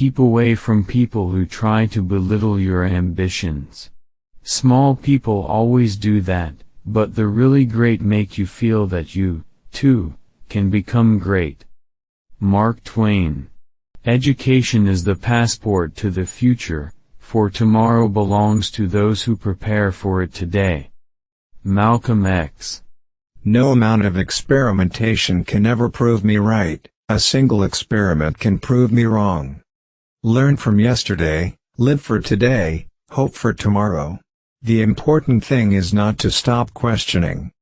Keep away from people who try to belittle your ambitions. Small people always do that, but the really great make you feel that you, too, can become great. Mark Twain. Education is the passport to the future, for tomorrow belongs to those who prepare for it today. Malcolm X. No amount of experimentation can ever prove me right, a single experiment can prove me wrong. Learn from yesterday, live for today, hope for tomorrow. The important thing is not to stop questioning.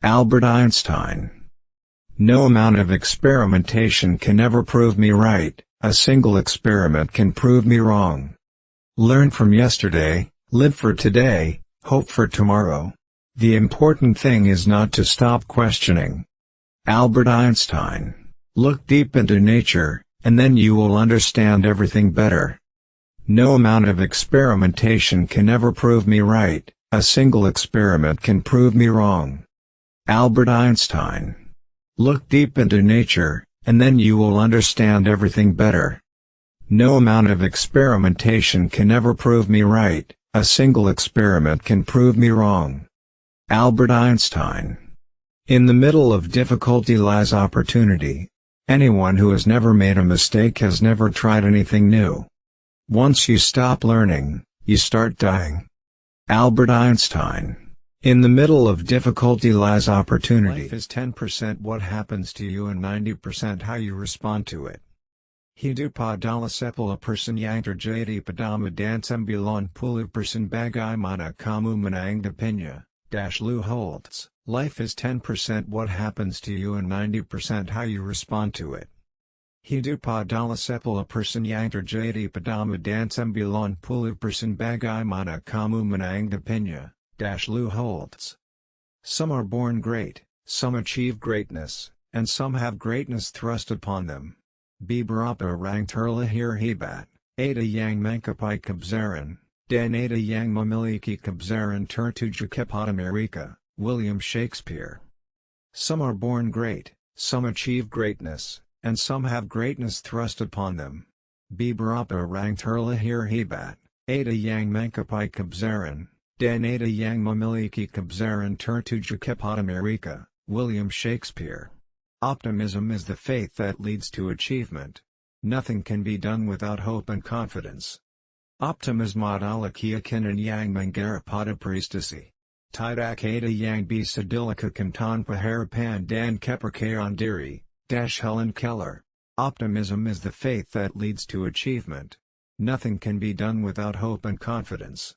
Albert Einstein No amount of experimentation can ever prove me right, a single experiment can prove me wrong. Learn from yesterday, live for today, hope for tomorrow. The important thing is not to stop questioning. Albert Einstein Look deep into nature, and then you will understand everything better. No amount of experimentation can ever prove me right, a single experiment can prove me wrong. Albert Einstein. Look deep into nature, and then you will understand everything better. No amount of experimentation can ever prove me right, a single experiment can prove me wrong. Albert Einstein. In the middle of difficulty lies opportunity. Anyone who has never made a mistake has never tried anything new. Once you stop learning, you start dying. Albert Einstein. In the middle of difficulty lies opportunity. Life is 10% what happens to you and 90% how you respond to it. Hidu padala sepala person yantar jadi padama dansam bilan pulu person bagai mana kamu menangda pinya, dash Lou Holtz. Life is 10% what happens to you and 90% how you respond to it. Hidu padala sepala person yantar jadi padama dansam bilan pulu person bagai mana kamu menangda pinya, dash Lou Holtz. Some are born great, some achieve greatness, and some have greatness thrust upon them. Bibarapa rang turla hir hebat, ada yang mankapai kabzaran, dan ada yang memiliki kabzaran tertuju kepada Amerika, William Shakespeare. Some are born great, some achieve greatness, and some have greatness thrust upon them. Bibarapa rang turla hir hebat, ada yang mankapai kabzaran, dan ada yang memiliki kabzaran Amerika, William Shakespeare. Optimism is the faith that leads to achievement. Nothing can be done without hope and confidence. Optimism adalah keyakinan yang mengarapada prestasi. Tidak ada yang bisa dilakukan tanpa harapan dan kepercayaan diri, Dash Helen Keller. Optimism is the faith that leads to achievement. Nothing can be done without hope and confidence.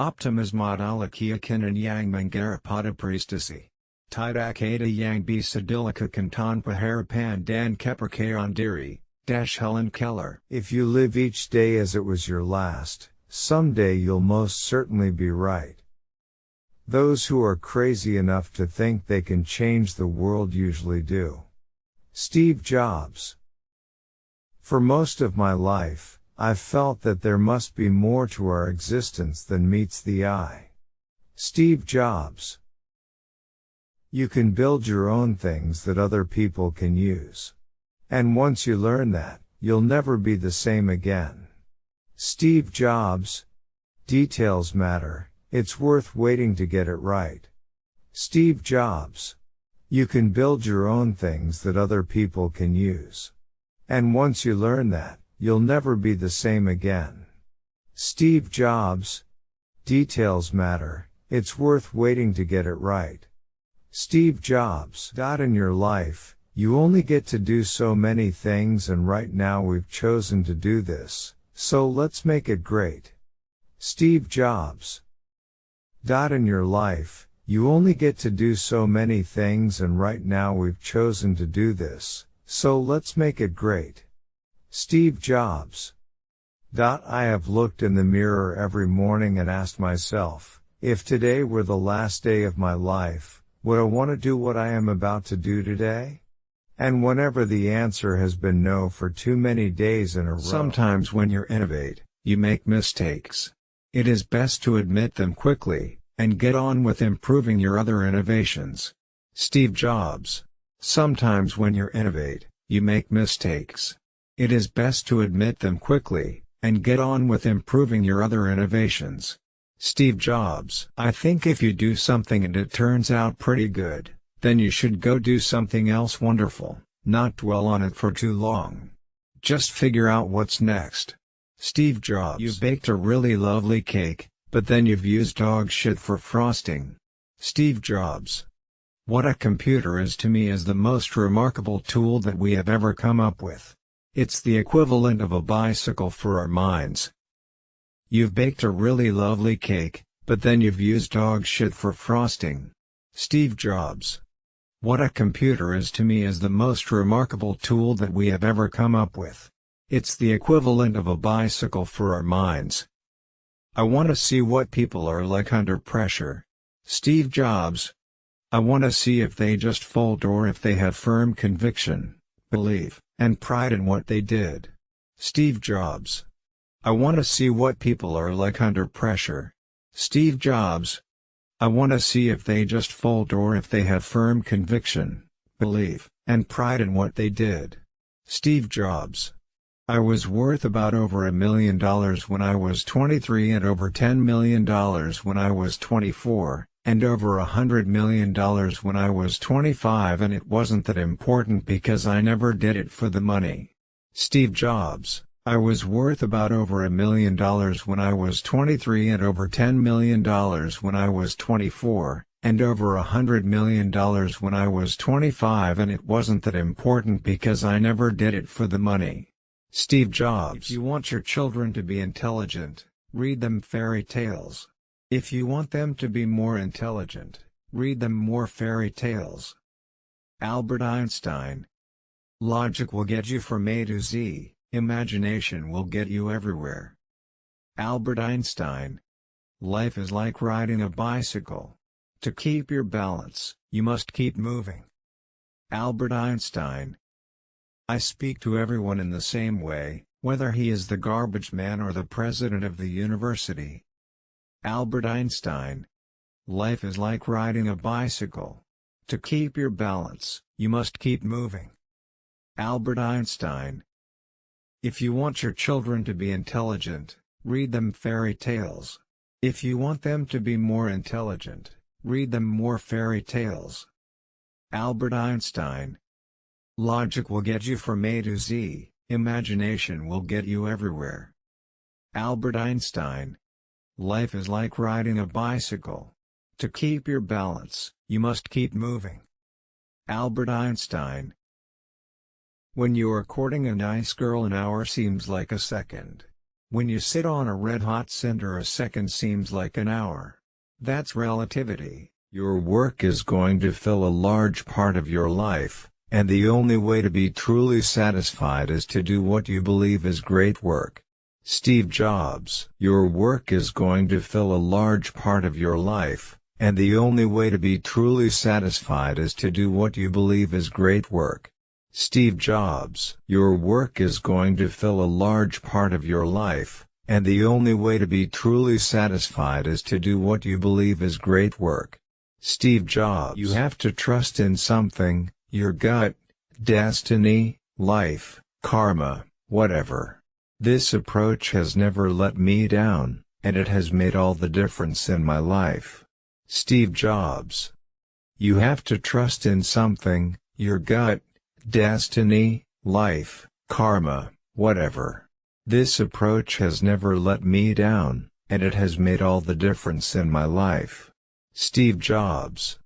Optimism adalah keyakinan yang mengarapada prestasi. Tidak ada yang bisa dilakukan tanpa harapan dan kepercayaan diri, Dash Helen Keller. If you live each day as it was your last, someday you'll most certainly be right. Those who are crazy enough to think they can change the world usually do. Steve Jobs. For most of my life, I've felt that there must be more to our existence than meets the eye. Steve Jobs. You can build your own things that other people can use. And once you learn that, you'll never be the same again. Steve Jobs. Details matter, it's worth waiting to get it right. Steve Jobs. You can build your own things that other people can use. And once you learn that, you'll never be the same again. Steve Jobs. Details matter, it's worth waiting to get it right. Steve Jobs. In your life, you only get to do so many things and right now we've chosen to do this, so let's make it great. Steve Jobs. In your life, you only get to do so many things and right now we've chosen to do this, so let's make it great. Steve Jobs. Dot I have looked in the mirror every morning and asked myself, if today were the last day of my life, would I want to do what I am about to do today? And whenever the answer has been no for too many days in a row. Sometimes when you innovate, you make mistakes. It is best to admit them quickly, and get on with improving your other innovations. Steve Jobs. Sometimes when you innovate, you make mistakes. It is best to admit them quickly, and get on with improving your other innovations. Steve Jobs I think if you do something and it turns out pretty good, then you should go do something else wonderful, not dwell on it for too long. Just figure out what's next. Steve Jobs You baked a really lovely cake, but then you've used dog shit for frosting. Steve Jobs What a computer is to me is the most remarkable tool that we have ever come up with. It's the equivalent of a bicycle for our minds. You've baked a really lovely cake, but then you've used dog shit for frosting. Steve Jobs What a computer is to me is the most remarkable tool that we have ever come up with. It's the equivalent of a bicycle for our minds. I want to see what people are like under pressure. Steve Jobs I want to see if they just fold or if they have firm conviction, belief, and pride in what they did. Steve Jobs. I want to see what people are like under pressure. Steve Jobs. I want to see if they just fold or if they have firm conviction, belief, and pride in what they did. Steve Jobs. I was worth about over a million dollars when I was 23 and over $10 million when I was 24, and over a hundred million dollars when I was 25 and it wasn't that important because I never did it for the money. Steve Jobs I was worth about over a million dollars when I was 23 and over $10 million when I was 24, and over a hundred million dollars when I was 25 and it wasn't that important because I never did it for the money. Steve Jobs If you want your children to be intelligent, read them fairy tales. If you want them to be more intelligent, read them more fairy tales. Albert Einstein Logic will get you from A to Z, imagination will get you everywhere. Albert Einstein Life is like riding a bicycle. To keep your balance, you must keep moving. Albert Einstein I speak to everyone in the same way, whether he is the garbage man or the president of the university. Albert Einstein. Life is like riding a bicycle. To keep your balance, you must keep moving. Albert Einstein. If you want your children to be intelligent, read them fairy tales. If you want them to be more intelligent, read them more fairy tales. Albert Einstein. Logic will get you from A to Z, imagination will get you everywhere. Albert Einstein. Life is like riding a bicycle. To keep your balance, you must keep moving. Albert Einstein When you are courting a nice girl an hour seems like a second. When you sit on a red-hot cinder a second seems like an hour. That's relativity. Your work is going to fill a large part of your life, and the only way to be truly satisfied is to do what you believe is great work. Steve Jobs Your work is going to fill a large part of your life, and the only way to be truly satisfied is to do what you believe is great work. Steve Jobs Your work is going to fill a large part of your life, and the only way to be truly satisfied is to do what you believe is great work. Steve Jobs You have to trust in something, your gut, destiny, life, karma, whatever. This approach has never let me down, and it has made all the difference in my life. Steve Jobs. You have to trust in something, your gut, destiny, life, karma, whatever. This approach has never let me down, and it has made all the difference in my life. Steve Jobs.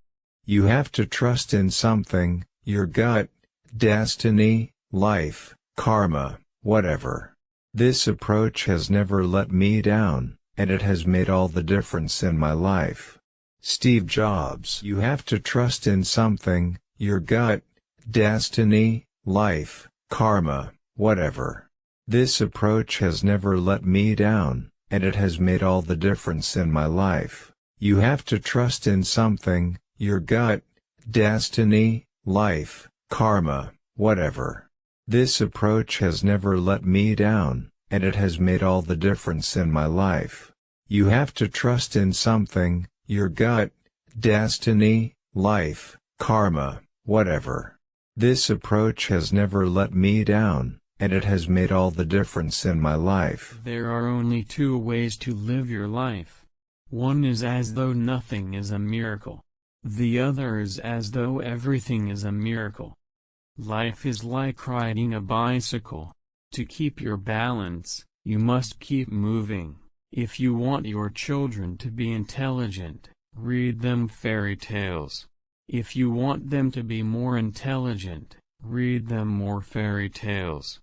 You have to trust in something, your gut, destiny, life, karma, whatever. This approach has never let me down, and it has made all the difference in my life. Steve Jobs You have to trust in something, your gut, destiny, life, karma, whatever. This approach has never let me down, and it has made all the difference in my life. You have to trust in something, your gut, destiny, life, karma, whatever. This approach has never let me down, and it has made all the difference in my life. You have to trust in something, your gut, destiny, life, karma, whatever. This approach has never let me down, and it has made all the difference in my life. There are only two ways to live your life. One is as though nothing is a miracle. The other is as though everything is a miracle. Life is like riding a bicycle. To keep your balance, you must keep moving. If you want your children to be intelligent, read them fairy tales. If you want them to be more intelligent, read them more fairy tales.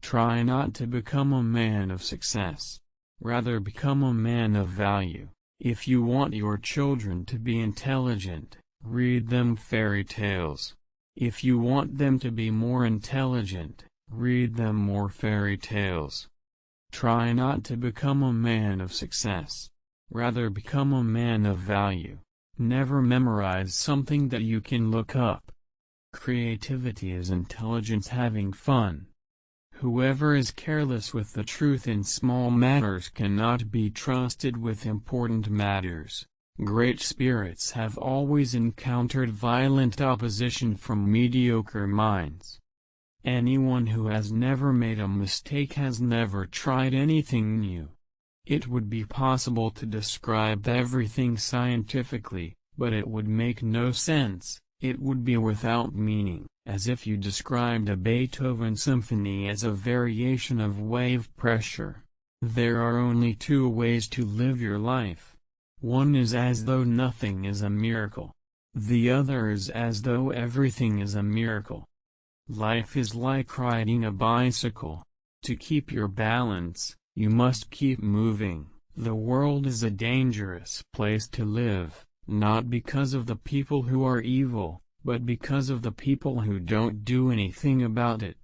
Try not to become a man of success. Rather become a man of value. If you want your children to be intelligent, read them fairy tales. If you want them to be more intelligent, read them more fairy tales. Try not to become a man of success. Rather become a man of value. Never memorize something that you can look up. Creativity is intelligence having fun. Whoever is careless with the truth in small matters cannot be trusted with important matters. Great spirits have always encountered violent opposition from mediocre minds. Anyone who has never made a mistake has never tried anything new. It would be possible to describe everything scientifically, but it would make no sense, it would be without meaning as if you described a Beethoven symphony as a variation of wave pressure. There are only two ways to live your life. One is as though nothing is a miracle. The other is as though everything is a miracle. Life is like riding a bicycle. To keep your balance, you must keep moving. The world is a dangerous place to live, not because of the people who are evil, but because of the people who don't do anything about it.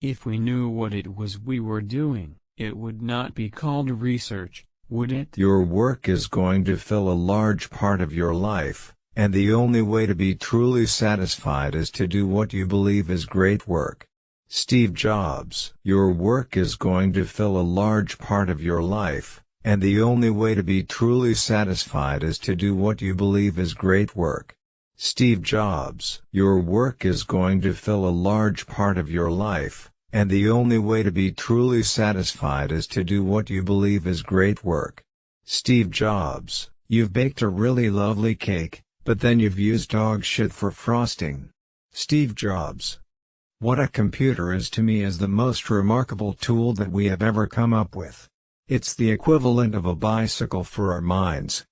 If we knew what it was we were doing, it would not be called research, would it? Your work is going to fill a large part of your life, and the only way to be truly satisfied is to do what you believe is great work. Steve Jobs Your work is going to fill a large part of your life, and the only way to be truly satisfied is to do what you believe is great work. Steve Jobs Your work is going to fill a large part of your life, and the only way to be truly satisfied is to do what you believe is great work. Steve Jobs You've baked a really lovely cake, but then you've used dog shit for frosting. Steve Jobs What a computer is to me is the most remarkable tool that we have ever come up with. It's the equivalent of a bicycle for our minds.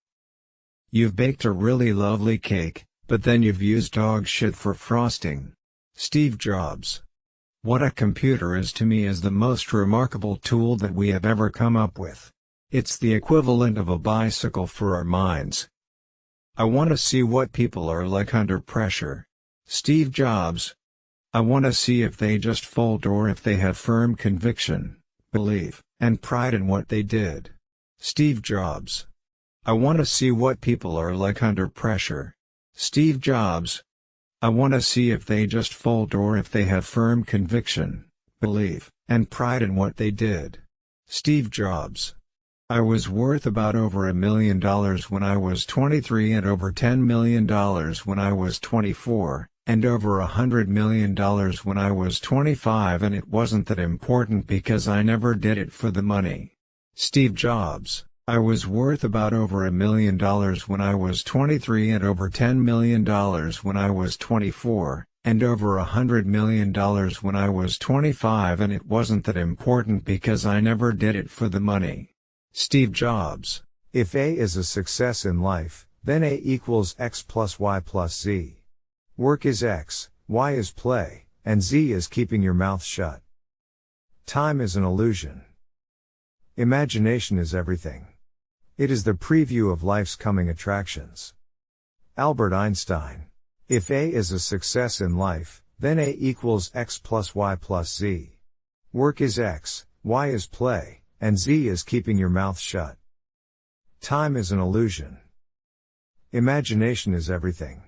You've baked a really lovely cake, but then you've used dog shit for frosting. Steve Jobs. What a computer is to me is the most remarkable tool that we have ever come up with. It's the equivalent of a bicycle for our minds. I want to see what people are like under pressure. Steve Jobs. I want to see if they just fold or if they have firm conviction, belief, and pride in what they did. Steve Jobs. I want to see what people are like under pressure. Steve Jobs. I want to see if they just fold or if they have firm conviction, belief, and pride in what they did. Steve Jobs. I was worth about over a million dollars when I was 23 and over $10 million when I was 24, and over a hundred million dollars when I was 25 and it wasn't that important because I never did it for the money. Steve Jobs I was worth about over a million dollars when I was 23 and over $10 million when I was 24, and over a hundred million dollars when I was 25 and it wasn't that important because I never did it for the money. Steve Jobs If A is a success in life, then A equals X plus Y plus Z. Work is X, Y is play, and Z is keeping your mouth shut. Time is an illusion. Imagination is everything. It is the preview of life's coming attractions. Albert Einstein. If A is a success in life, then A equals X plus Y plus Z. Work is X, Y is play, and Z is keeping your mouth shut. Time is an illusion. Imagination is everything.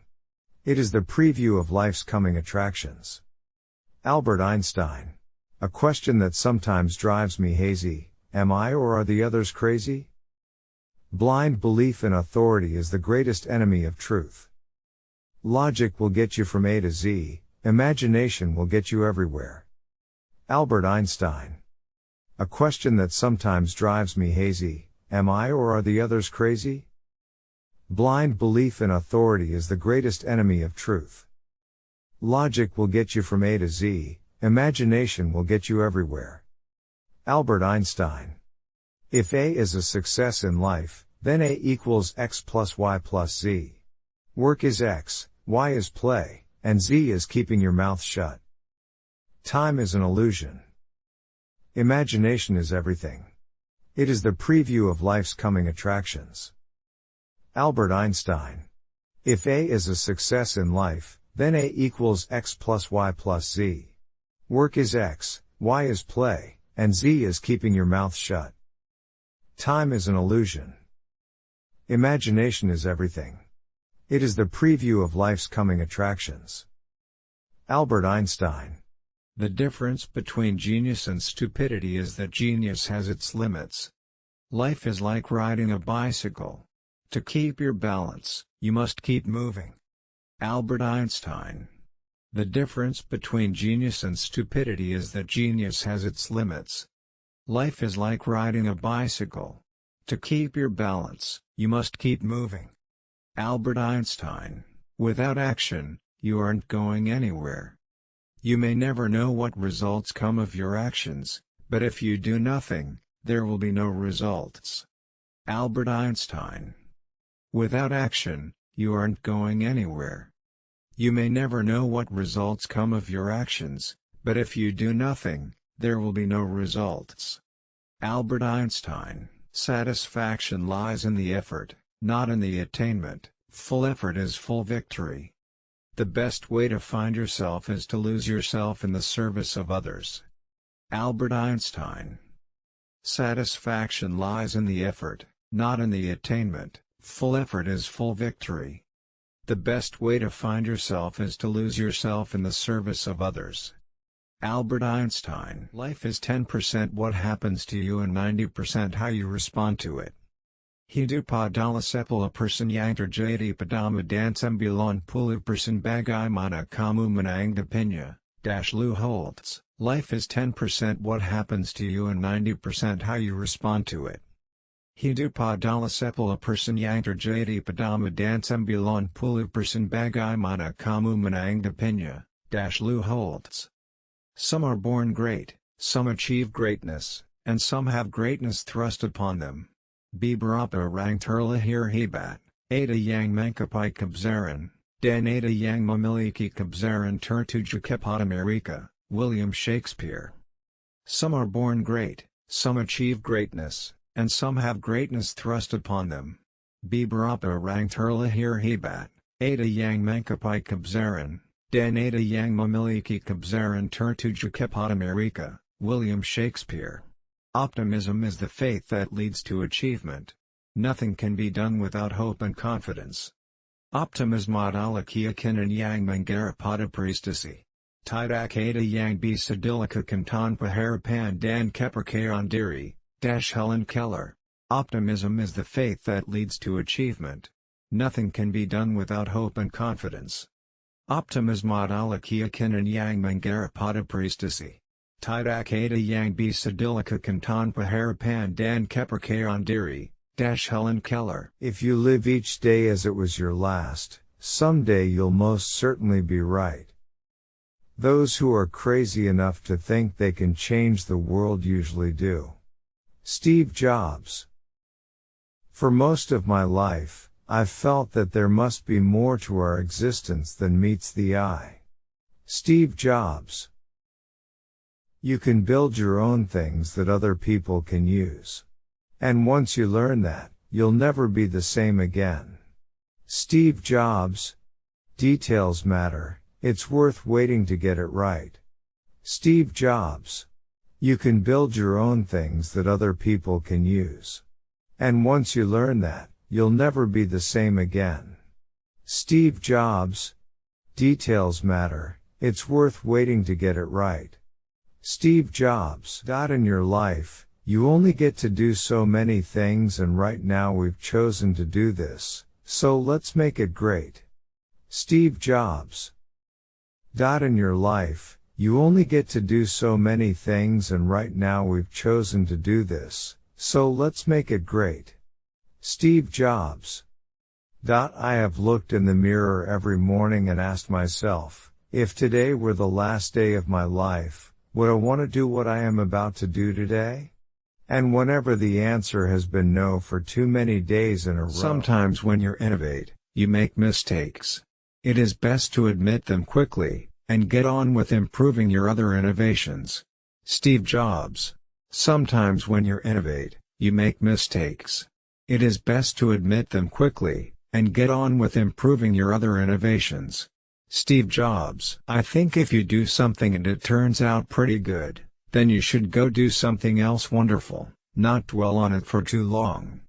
It is the preview of life's coming attractions. Albert Einstein. A question that sometimes drives me hazy, am I or are the others crazy? Blind belief in authority is the greatest enemy of truth. Logic will get you from A to Z, imagination will get you everywhere. Albert Einstein. A question that sometimes drives me hazy Am I or are the others crazy? Blind belief in authority is the greatest enemy of truth. Logic will get you from A to Z, imagination will get you everywhere. Albert Einstein. If A is a success in life, then A equals X plus Y plus Z. Work is X, Y is play, and Z is keeping your mouth shut. Time is an illusion. Imagination is everything. It is the preview of life's coming attractions. Albert Einstein. If A is a success in life, then A equals X plus Y plus Z. Work is X, Y is play, and Z is keeping your mouth shut. Time is an illusion. Imagination is everything. It is the preview of life's coming attractions. Albert Einstein. The difference between genius and stupidity is that genius has its limits. Life is like riding a bicycle. To keep your balance, you must keep moving. Albert Einstein. The difference between genius and stupidity is that genius has its limits. Life is like riding a bicycle. To keep your balance, you must keep moving. Albert Einstein. Without action, you aren't going anywhere. You may never know what results come of your actions, but if you do nothing, there will be no results. Albert Einstein. Without action, you aren't going anywhere. You may never know what results come of your actions, but if you do nothing, there will be no results. Albert Einstein. Satisfaction lies in the effort, not in the attainment. Full effort is full victory. The best way to find yourself is to lose yourself in the service of others. Albert Einstein Satisfaction lies in the effort, not in the attainment, full effort is full victory. The best way to find yourself is to lose yourself in the service of others. Albert Einstein Life is 10% what happens to you and 90% how you respond to it. Hidupadalasepala sepala person yantar jadi padama dansambulan pulu person bagai mana kamu menang dash Lou Holtz, life is 10% what happens to you and 90% how you respond to it. Hidupadalasepala sepala person yantar jadi padama dansambulan pulu person bagai mana kamu menang dash Lou Holtz. Some are born great, some achieve greatness, and some have greatness thrust upon them. Bibarapa rang turla hebat, Ada yang mankapai kabzaran, Dan Ada yang mamiliki kabzaran tertuja kepotamerika, William Shakespeare. Some are born great, some achieve greatness, and some have greatness thrust upon them. Bibarapa rang turla hebat, Ada yang mankapai kabzaran, Dan Ada yang mamiliki kabzaran tertuja kepotamerika, William Shakespeare. Optimism is the faith that leads to achievement. Nothing can be done without hope and confidence. Optimism adalakia kinan yang mangarapada priestasi. Tidak ada yang bisa dilakukan harapan dan kepercayaan diri, dash Helen Keller. Optimism is the faith that leads to achievement. Nothing can be done without hope and confidence. Optimism adalakia kinan yang mangarapada priestasi. Tidak ada yang bisa dilakukan tanpa harapan dan kepercayaan diri, dash Helen Keller. If you live each day as it was your last, someday you'll most certainly be right. Those who are crazy enough to think they can change the world usually do. Steve Jobs. For most of my life, I've felt that there must be more to our existence than meets the eye. Steve Jobs. You can build your own things that other people can use. And once you learn that, you'll never be the same again. Steve Jobs. Details matter, it's worth waiting to get it right. Steve Jobs. You can build your own things that other people can use. And once you learn that, you'll never be the same again. Steve Jobs. Details matter, it's worth waiting to get it right. Steve Jobs. Dot In your life, you only get to do so many things and right now we've chosen to do this, so let's make it great. Steve Jobs. Dot In your life, You only get to do so many things and right now we've chosen to do this, so let's make it great. Steve Jobs. I have looked in the mirror every morning and asked myself, if today were the last day of my life, would I want to do what I am about to do today? And whenever the answer has been no for too many days in a row. Sometimes when you innovate, you make mistakes. It is best to admit them quickly, and get on with improving your other innovations. Steve Jobs. Sometimes when you innovate, you make mistakes. It is best to admit them quickly, and get on with improving your other innovations. Steve Jobs. I think if you do something and it turns out pretty good, then you should go do something else wonderful, not dwell on it for too long.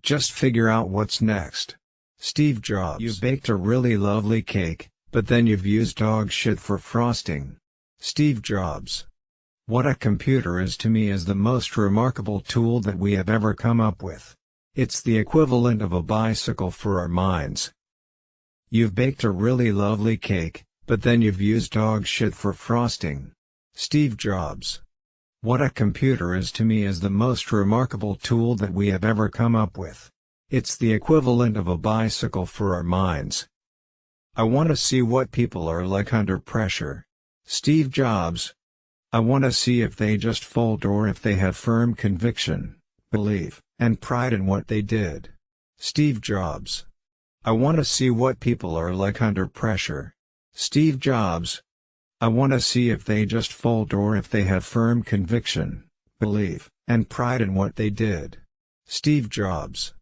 Just figure out what's next. Steve Jobs. You baked a really lovely cake, but then you've used dog shit for frosting. Steve Jobs. What a computer is to me is the most remarkable tool that we have ever come up with. It's the equivalent of a bicycle for our minds. You've baked a really lovely cake, but then you've used dog shit for frosting. Steve Jobs. What a computer is to me is the most remarkable tool that we have ever come up with. It's the equivalent of a bicycle for our minds. I want to see what people are like under pressure. Steve Jobs. I want to see if they just fold or if they have firm conviction, belief, and pride in what they did. Steve Jobs. I want to see what people are like under pressure. Steve Jobs. I want to see if they just fold or if they have firm conviction, belief, and pride in what they did. Steve Jobs.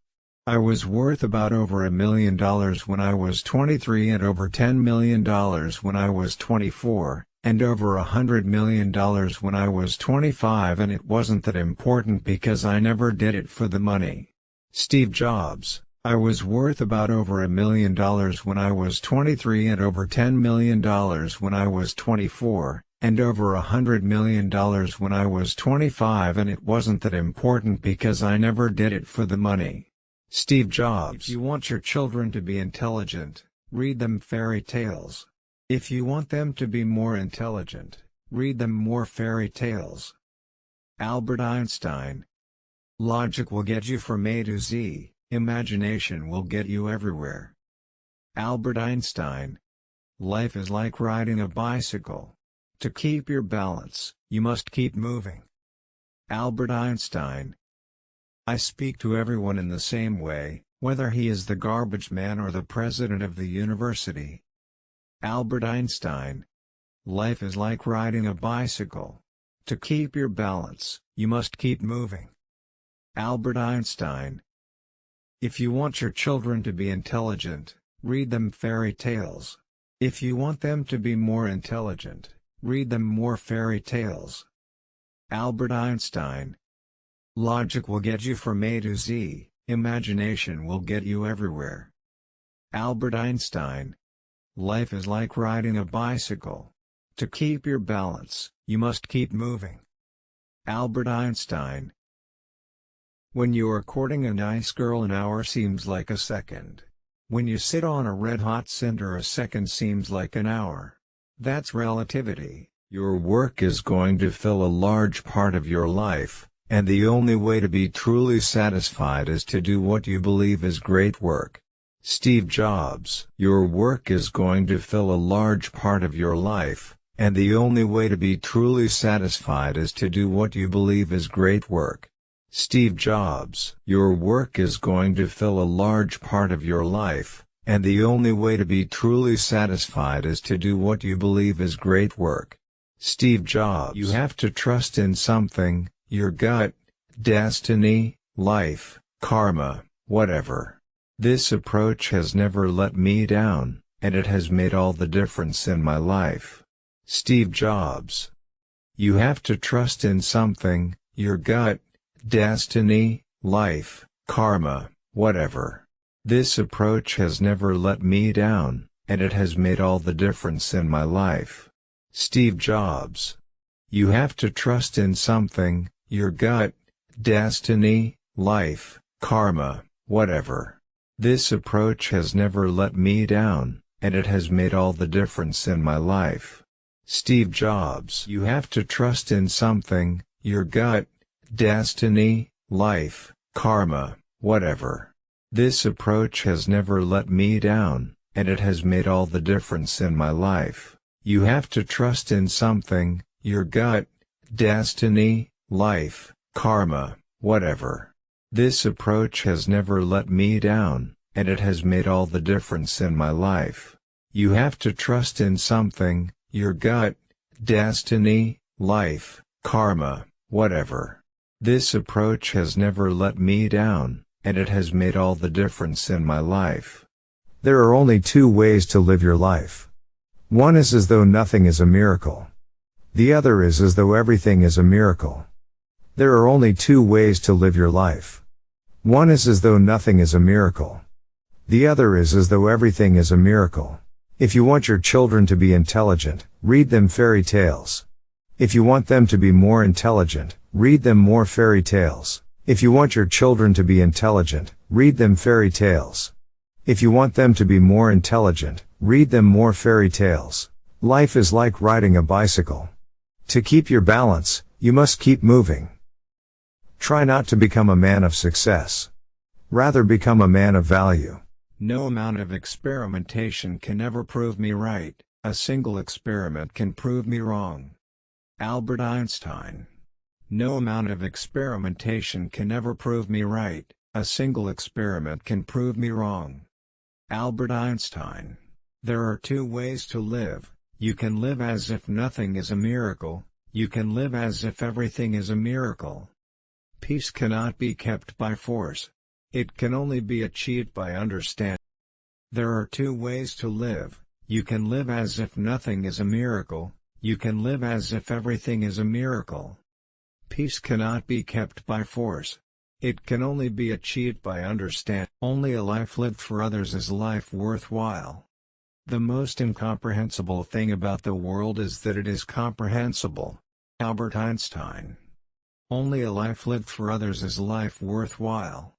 I was worth about over a million dollars when I was 23 and over $10 million when I was 24, and over a hundred million dollars when I was 25 and it wasn't that important because I never did it for the money. Steve Jobs I was worth about over a million dollars when I was 23 and over $10 million when I was 24, and over a hundred million dollars when I was 25 and it wasn't that important because I never did it for the money. Steve Jobs. If you want your children to be intelligent, read them fairy tales. If you want them to be more intelligent, read them more fairy tales. Albert Einstein. Logic will get you from A to Z, imagination will get you everywhere. Albert Einstein. Life is like riding a bicycle. To keep your balance, you must keep moving. Albert Einstein. I speak to everyone in the same way, whether he is the garbage man or the president of the university. Albert Einstein. Life is like riding a bicycle. To keep your balance, you must keep moving. Albert Einstein. If you want your children to be intelligent, read them fairy tales. If you want them to be more intelligent, read them more fairy tales. Albert Einstein. Logic will get you from A to Z, imagination will get you everywhere. Albert Einstein. Life is like riding a bicycle. To keep your balance, you must keep moving. Albert Einstein. When you are courting a nice girl an hour seems like a second. When you sit on a red-hot cinder a second seems like an hour. That's relativity. Your work is going to fill a large part of your life, and the only way to be truly satisfied is to do what you believe is great work. Steve Jobs Your work is going to fill a large part of your life, and the only way to be truly satisfied is to do what you believe is great work. Steve Jobs Your work is going to fill a large part of your life, and the only way to be truly satisfied is to do what you believe is great work. Steve Jobs You have to trust in something, your gut, destiny, life, karma, whatever. This approach has never let me down, and it has made all the difference in my life. Steve Jobs. You have to trust in something, your gut, destiny, life, karma, whatever. This approach has never let me down, and it has made all the difference in my life. Steve Jobs. You have to trust in something, your gut, destiny, life, karma, whatever. This approach has never let me down, and it has made all the difference in my life. Steve Jobs. You have to trust in something, your gut, destiny, life, karma, whatever. This approach has never let me down, and it has made all the difference in my life. You have to trust in something, your gut, destiny, life, karma, whatever. This approach has never let me down, and it has made all the difference in my life. You have to trust in something, your gut, destiny, life, karma, whatever. This approach has never let me down, and it has made all the difference in my life. There are only two ways to live your life. One is as though nothing is a miracle. The other is as though everything is a miracle. There are only two ways to live your life. One is as though nothing is a miracle. The other is as though everything is a miracle. If you want your children to be intelligent, read them fairy tales. If you want them to be more intelligent, read them more fairy tales. If you want your children to be intelligent, read them fairy tales. If you want them to be more intelligent, read them more fairy tales. Life is like riding a bicycle. To keep your balance, you must keep moving. Try not to become a man of success. Rather become a man of value. No amount of experimentation can ever prove me right, a single experiment can prove me wrong. Albert Einstein No amount of experimentation can ever prove me right, a single experiment can prove me wrong. Albert Einstein There are two ways to live, you can live as if nothing is a miracle, you can live as if everything is a miracle. Peace cannot be kept by force. It can only be achieved by understanding. There are two ways to live, you can live as if nothing is a miracle, you can live as if everything is a miracle. Peace cannot be kept by force. It can only be achieved by understanding. Only a life lived for others is a life worthwhile. The most incomprehensible thing about the world is that it is comprehensible. Albert Einstein Only a life lived for others is life worthwhile.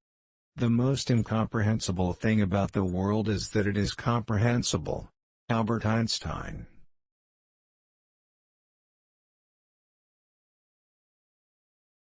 The most incomprehensible thing about the world is that it is comprehensible. Albert Einstein